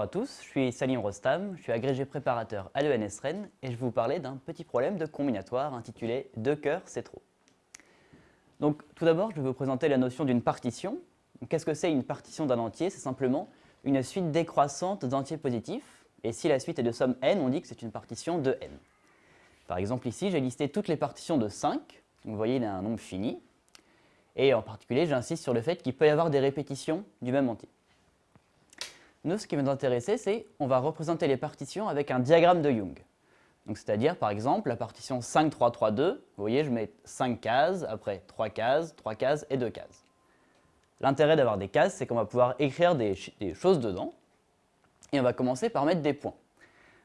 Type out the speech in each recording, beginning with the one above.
Bonjour à tous, je suis Salim Rostam, je suis agrégé préparateur à l'ENS Rennes et je vais vous parler d'un petit problème de combinatoire intitulé « Deux cœurs, c'est trop ». Donc tout d'abord, je vais vous présenter la notion d'une partition. Qu'est-ce que c'est une partition d'un entier? C'est simplement une suite décroissante d'entiers positifs et si la suite est de somme n, on dit que c'est une partition de n. Par exemple ici, j'ai listé toutes les partitions de 5, vous voyez il y a un nombre fini, et en particulier j'insiste sur le fait qu'il peut y avoir des répétitions du même entier. Nous, ce qui va nous intéresser, c'est on va représenter les partitions avec un diagramme de Young. C'est-à-dire, par exemple, la partition 5, 3, 3, 2, vous voyez, je mets 5 cases, après 3 cases, 3 cases et 2 cases. L'intérêt d'avoir des cases, c'est qu'on va pouvoir écrire des, choses dedans, et on va commencer par mettre des points.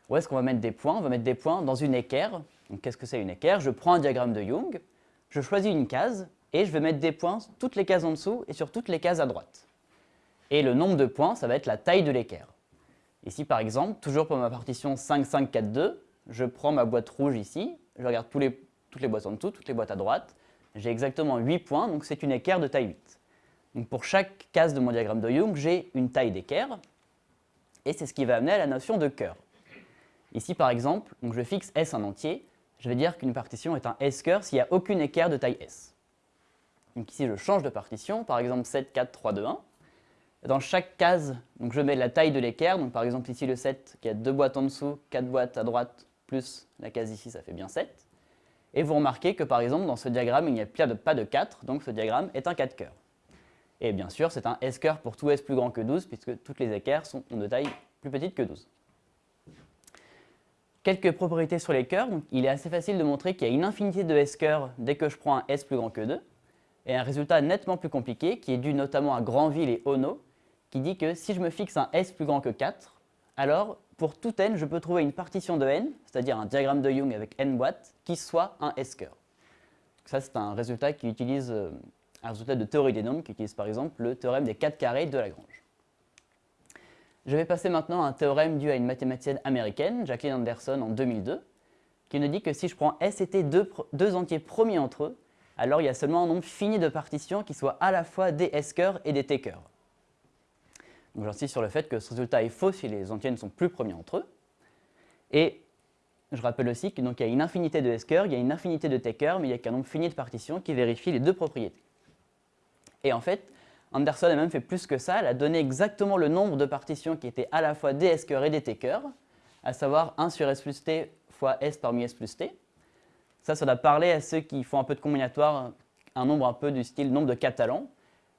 Où est-ce qu'on va mettre des points? On va mettre des points dans une équerre. Qu'est-ce que c'est une équerre? Je prends un diagramme de Young, je choisis une case, et je vais mettre des points sur toutes les cases en dessous et sur toutes les cases à droite. Et le nombre de points, ça va être la taille de l'équerre. Ici, par exemple, toujours pour ma partition 5, 5, 4, 2, je prends ma boîte rouge ici, je regarde toutes les boîtes en dessous, toutes les boîtes à droite. J'ai exactement 8 points, donc c'est une équerre de taille 8. Donc pour chaque case de mon diagramme de Young, j'ai une taille d'équerre, et c'est ce qui va amener à la notion de cœur. Ici, par exemple, donc je fixe S en entier, je vais dire qu'une partition est un S-cœur s'il n'y a aucune équerre de taille S. Donc ici, je change de partition, par exemple 7, 4, 3, 2, 1. Dans chaque case, donc je mets la taille de l'équerre, donc par exemple ici le 7 qui a deux boîtes en dessous, 4 boîtes à droite, plus la case ici, ça fait bien 7. Et vous remarquez que par exemple dans ce diagramme, il n'y a pas de 4, donc ce diagramme est un 4 cœurs. Et bien sûr, c'est un S-cœur pour tout S plus grand que 12, puisque toutes les équerres sont de taille plus petite que 12. Quelques propriétés sur les cœurs. il est assez facile de montrer qu'il y a une infinité de S-cœurs dès que je prends un S plus grand que 2, et un résultat nettement plus compliqué, qui est dû notamment à Granville et Ono, qui dit que si je me fixe un S plus grand que 4, alors pour tout n, je peux trouver une partition de n, c'est-à-dire un diagramme de Young avec n boîtes, qui soit un S-cœur. Ça, c'est un résultat qui utilise euh, un résultat de théorie des nombres, qui utilise par exemple le théorème des 4 carrés de Lagrange. Je vais passer maintenant à un théorème dû à une mathématicienne américaine, Jacqueline Anderson, en 2002, qui nous dit que si je prends S et T, deux, entiers premiers entre eux, alors il y a seulement un nombre fini de partitions qui soient à la fois des S-cœurs et des T-cœurs. J'insiste sur le fait que ce résultat est faux si les entiers ne sont plus premiers entre eux. Et je rappelle aussi qu'il y a une infinité de S-cœurs, il y a une infinité de T-cœurs, mais il n'y a qu'un nombre fini de partitions qui vérifie les deux propriétés. Et en fait, Anderson a même fait plus que ça, elle a donné exactement le nombre de partitions qui étaient à la fois des S-cœurs et des T-cœurs, à savoir 1 sur S plus T fois S parmi S plus T. Ça, ça doit parler à ceux qui font un peu de combinatoire, un nombre un peu du style nombre de Catalan,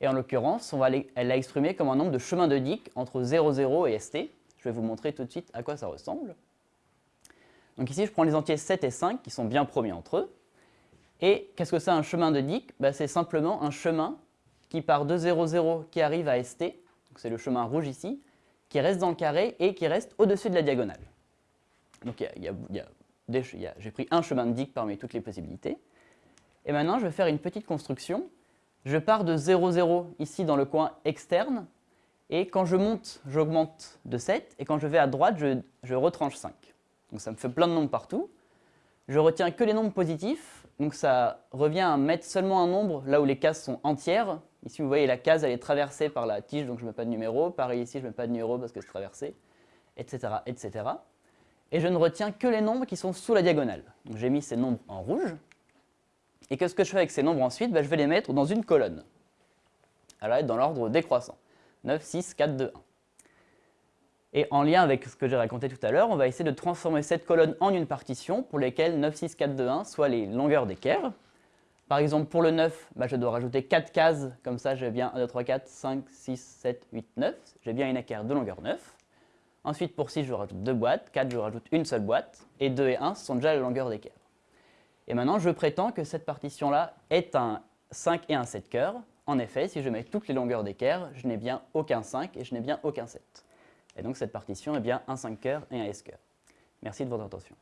et en l'occurrence, elle l'a exprimé comme un nombre de chemins de Dicke entre 0, 0 et ST. Je vais vous montrer tout de suite à quoi ça ressemble. Donc ici, je prends les entiers 7 et 5 qui sont bien premiers entre eux. Et qu'est-ce que c'est un chemin de Dicke bah, C'est simplement un chemin qui part de 0, 0 qui arrive à ST, c'est le chemin rouge ici, qui reste dans le carré et qui reste au-dessus de la diagonale. Donc j'ai pris un chemin de Dicke parmi toutes les possibilités. Et maintenant, je vais faire une petite construction je pars de 0, 0 ici dans le coin externe, et quand je monte, j'augmente de 7, et quand je vais à droite, je, retranche 5. Donc ça me fait plein de nombres partout. Je retiens que les nombres positifs, donc ça revient à mettre seulement un nombre là où les cases sont entières. Ici, vous voyez, la case, elle est traversée par la tige, donc je ne mets pas de numéro. Pareil ici, je ne mets pas de numéro parce que c'est traversé, etc., etc. Et je ne retiens que les nombres qui sont sous la diagonale. Donc j'ai mis ces nombres en rouge. Et qu'est-ce que je fais avec ces nombres ensuite? Ben, Je vais les mettre dans une colonne. Elle va être dans l'ordre décroissant. 9, 6, 4, 2, 1. Et en lien avec ce que j'ai raconté tout à l'heure, on va essayer de transformer cette colonne en une partition pour lesquelles 9, 6, 4, 2, 1 soient les longueurs d'équerre. Par exemple, pour le 9, ben, je dois rajouter 4 cases, comme ça j'ai bien 1, 2, 3, 4, 5, 6, 7, 8, 9. J'ai bien une équerre de longueur 9. Ensuite, pour 6, je rajoute 2 boîtes, 4, je rajoute une seule boîte, et 2 et 1 sont déjà la longueur d'équerre. Et maintenant, je prétends que cette partition-là est un 5 et un 7 cœurs. En effet, si je mets toutes les longueurs d'équerre, je n'ai bien aucun 5 et je n'ai bien aucun 7. Et donc cette partition est bien un 5 cœurs et un S cœur. Merci de votre attention.